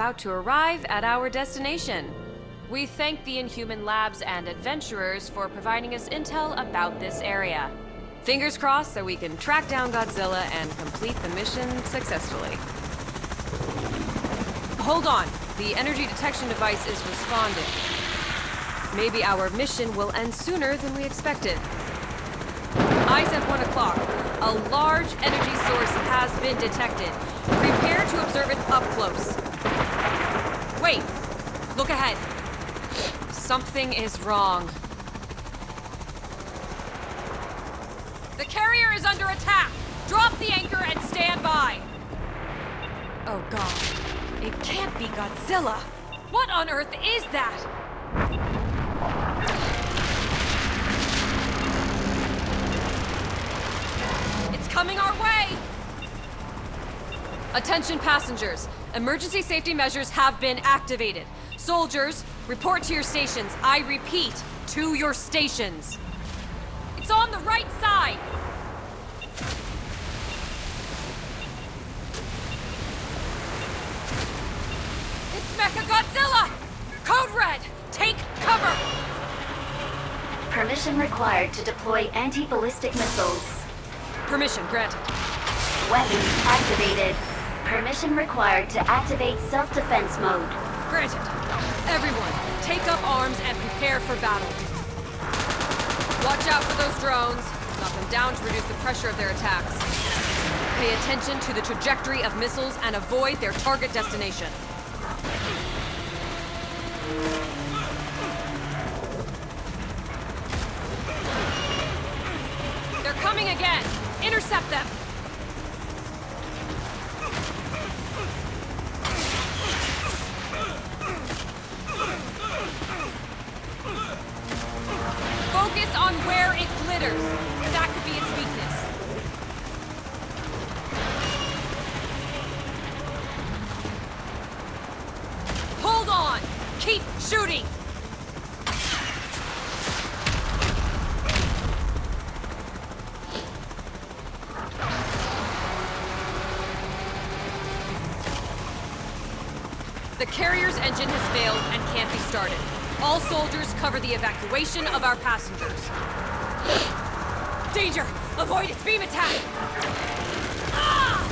about to arrive at our destination. We thank the Inhuman Labs and adventurers for providing us intel about this area. Fingers crossed that we can track down Godzilla and complete the mission successfully. Hold on. The energy detection device is responding. Maybe our mission will end sooner than we expected. Eyes at 1 o'clock. A large energy source has been detected. Prepare to observe it up close. Wait! Look ahead. Something is wrong. The carrier is under attack! Drop the anchor and stand by! Oh god. It can't be Godzilla! What on earth is that? It's coming our way! Attention passengers. Emergency safety measures have been activated. Soldiers, report to your stations. I repeat, to your stations. It's on the right side! It's Mecha Godzilla! Code Red, take cover! Permission required to deploy anti-ballistic missiles. Permission granted. Weapons activated. Permission required to activate self-defense mode. Granted. Everyone, take up arms and prepare for battle. Watch out for those drones. Knock them down to reduce the pressure of their attacks. Pay attention to the trajectory of missiles and avoid their target destination. They're coming again! Intercept them! That could be its weakness. Hold on! Keep shooting! The carrier's engine has failed and can't be started. All soldiers cover the evacuation of our passengers. Danger! Avoid its beam attack! Ah!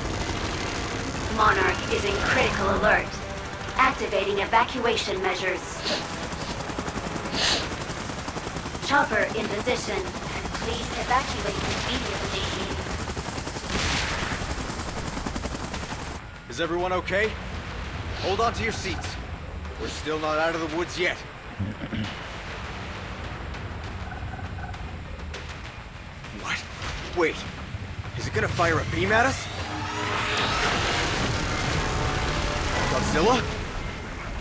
Monarch is in critical alert. Activating evacuation measures. Chopper in position. Please evacuate immediately. Is everyone okay? Hold on to your seats. We're still not out of the woods yet. What? Wait. Is it gonna fire a beam at us? Godzilla?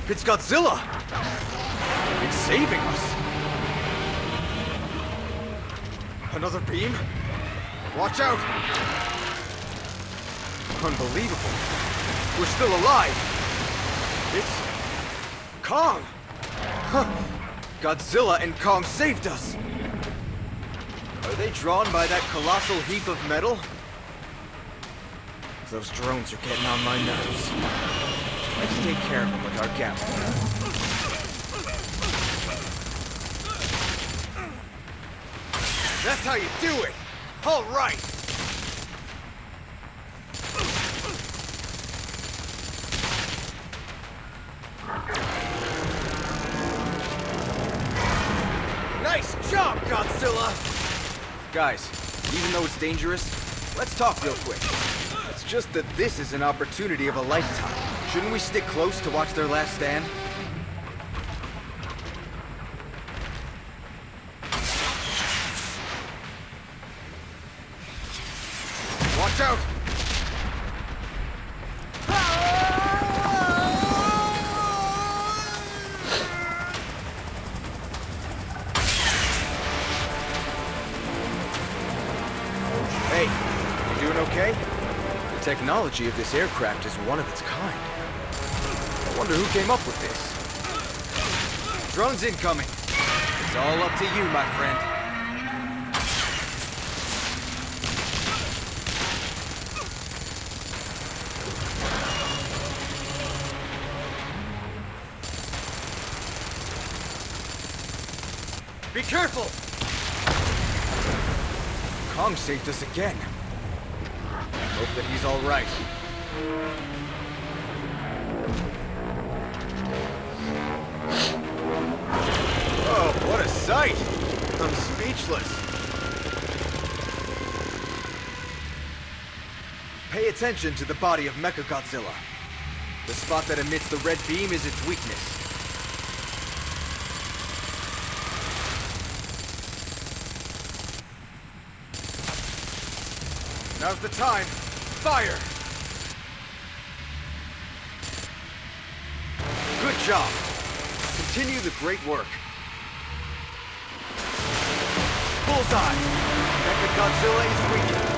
It's Godzilla! It's saving us! Another beam? Watch out! Unbelievable. We're still alive! It's... Kong! Huh. Godzilla and Kong saved us! Are they drawn by that colossal heap of metal? Those drones are getting on my nerves. Let's take care of them with our gamma. That's how you do it! All right! Nice job, Godzilla! Guys, even though it's dangerous, let's talk real quick. It's just that this is an opportunity of a lifetime. Shouldn't we stick close to watch their last stand? technology of this aircraft is one of its kind. I wonder who came up with this. Drones incoming. It's all up to you, my friend. Be careful! Kong saved us again. Hope that he's all right. Oh, what a sight! I'm speechless. Pay attention to the body of Mechagodzilla. The spot that emits the red beam is its weakness. Now's the time. Fire! Good job. Continue the great work. Bullseye! Mechagodzilla is weakened.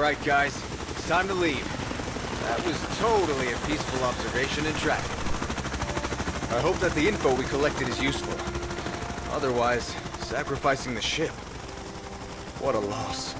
All right, guys. It's time to leave. That was totally a peaceful observation and tracking. I hope that the info we collected is useful. Otherwise, sacrificing the ship. What a loss.